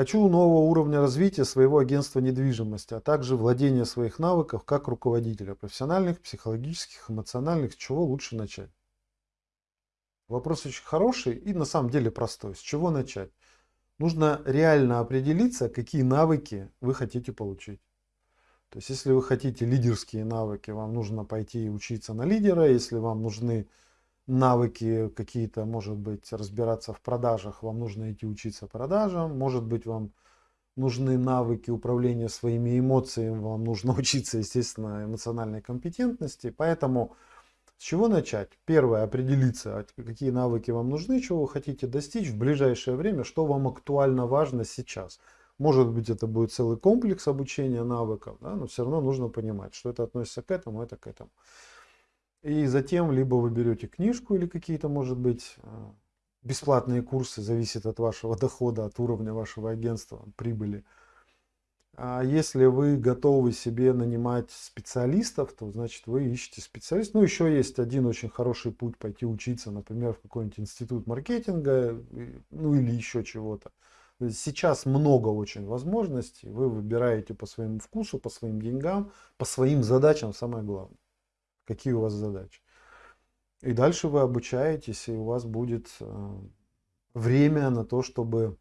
Хочу нового уровня развития своего агентства недвижимости, а также владения своих навыков как руководителя, профессиональных, психологических, эмоциональных. С чего лучше начать? Вопрос очень хороший и на самом деле простой. С чего начать? Нужно реально определиться, какие навыки вы хотите получить. То есть, если вы хотите лидерские навыки, вам нужно пойти учиться на лидера. Если вам нужны навыки какие-то, может быть, разбираться в продажах, вам нужно идти учиться продажам. Может быть, вам нужны навыки управления своими эмоциями, вам нужно учиться, естественно, эмоциональной компетентности. Поэтому с чего начать? Первое, определиться, какие навыки вам нужны, чего вы хотите достичь в ближайшее время, что вам актуально важно сейчас. Может быть, это будет целый комплекс обучения навыков, да, но все равно нужно понимать, что это относится к этому, это к этому. И затем либо вы берете книжку или какие-то, может быть, э, бесплатные курсы, зависит от вашего дохода, от уровня вашего агентства, прибыли. А если вы готовы себе нанимать специалистов, то значит вы ищете специалистов. Ну, еще есть один очень хороший путь пойти учиться, например, в какой-нибудь институт маркетинга, ну или еще чего-то. Сейчас много очень возможностей. Вы выбираете по своему вкусу, по своим деньгам, по своим задачам, самое главное. Какие у вас задачи. И дальше вы обучаетесь, и у вас будет э, время на то, чтобы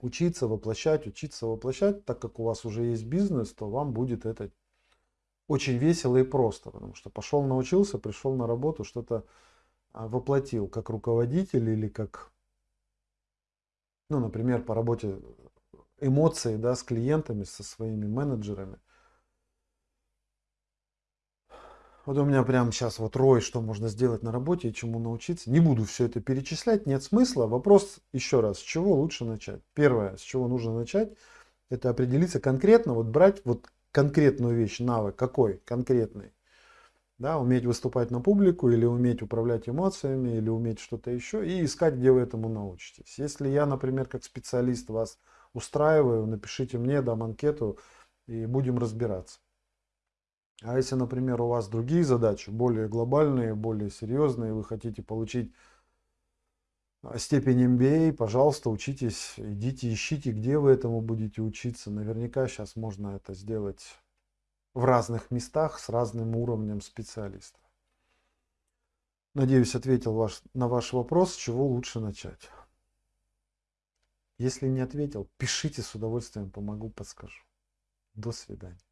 учиться воплощать, учиться воплощать. Так как у вас уже есть бизнес, то вам будет это очень весело и просто. Потому что пошел, научился, пришел на работу, что-то а, воплотил как руководитель или как ну, например, по работе эмоции, да, с клиентами, со своими менеджерами. Вот у меня прямо сейчас вот рой, что можно сделать на работе и чему научиться. Не буду все это перечислять, нет смысла. Вопрос еще раз, с чего лучше начать? Первое, с чего нужно начать, это определиться конкретно, вот брать вот конкретную вещь, навык, какой конкретный да, уметь выступать на публику, или уметь управлять эмоциями, или уметь что-то еще, и искать, где вы этому научитесь. Если я, например, как специалист вас устраиваю, напишите мне, дам анкету, и будем разбираться. А если, например, у вас другие задачи, более глобальные, более серьезные, вы хотите получить а, степень MBA, пожалуйста, учитесь, идите, ищите, где вы этому будете учиться. Наверняка сейчас можно это сделать в разных местах с разным уровнем специалистов. Надеюсь, ответил ваш, на ваш вопрос, с чего лучше начать. Если не ответил, пишите с удовольствием, помогу, подскажу. До свидания.